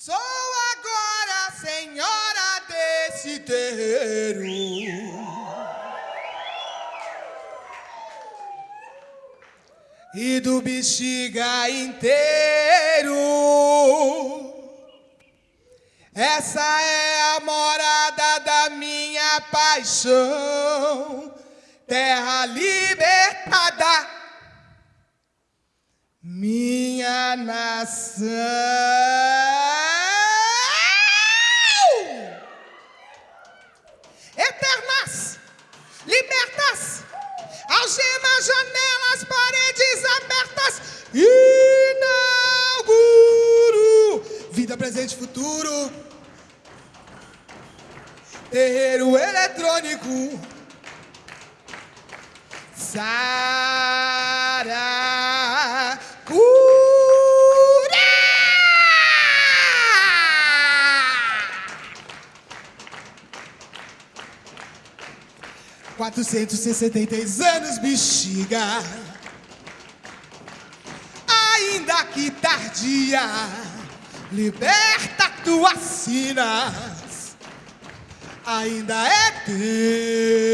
Sou agora senhora desse terreiro. E do bexiga inteiro. Essa é a morada da minha paixão, terra libertada, minha nação. Presente e futuro, terreiro eletrônico, Sara. 463 anos, bexiga. Ainda que tardia, liberta tuas sinas. Ainda é tempo.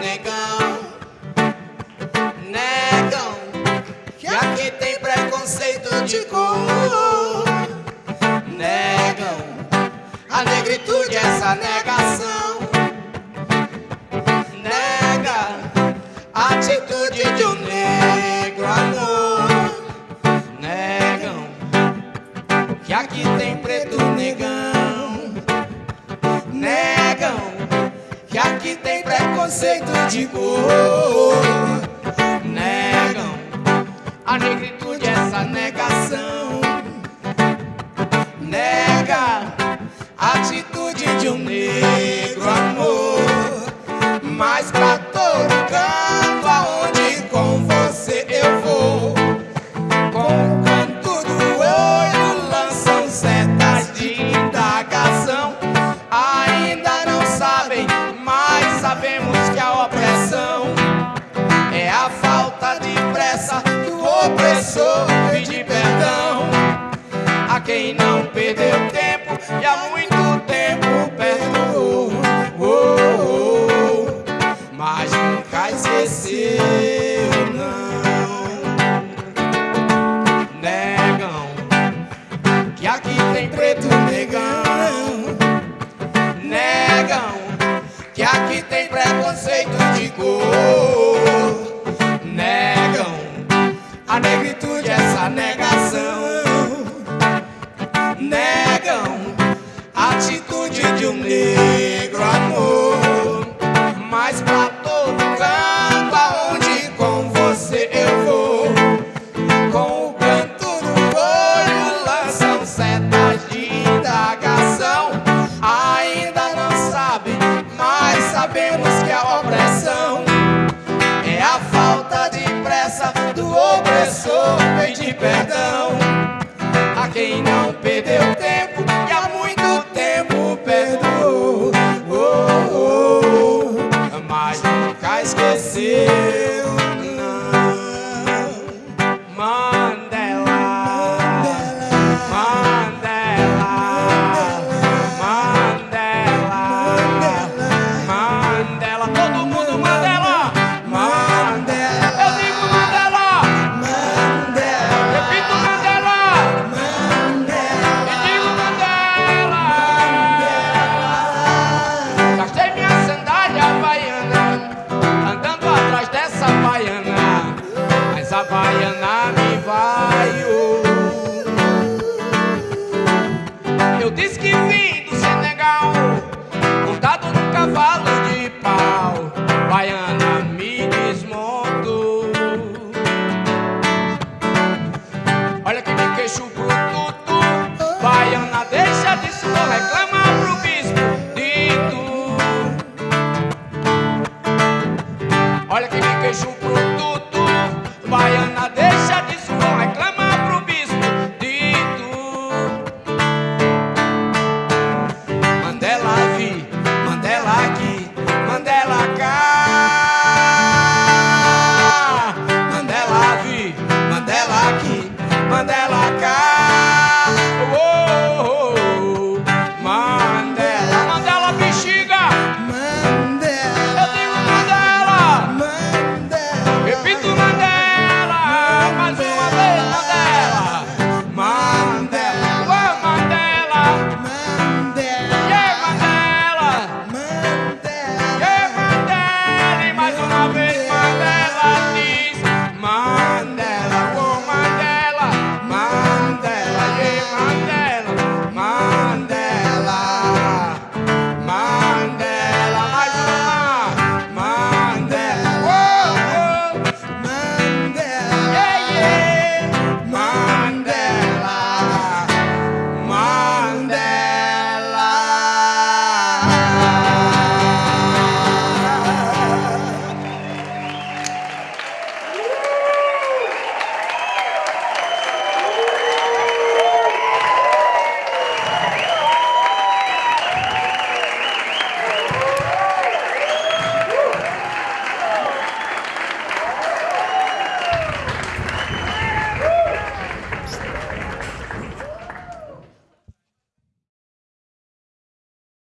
negão, negão, que aqui tem preconceito de cor. Negão, a negritude é essa nega. preconceito de cor. Negam a negritude, essa negação. Nega quem não perdeu tempo e há muito tempo perdoou. Oh, oh, oh, mas nunca esqueceu, não. Negam que aqui tem preto negão. Negam que aqui tem preconceito de cor. Negam a negritude, é essa negação negam a atitude de um negro amor. Mas pra todo canto aonde com você eu vou, com o canto do olho lançam setas de indagação. Ainda não sabem, mas sabemos que a opressão é a falta de pressa do opressor pedir perdão a quem não nunca esqueceu. A baiana me vaiou. Eu disse que vim do Senegal, montado num cavalo de pau. Baiana me desmontou. Olha que me queixo bruto, baiana deixa disso, vou reclamar God.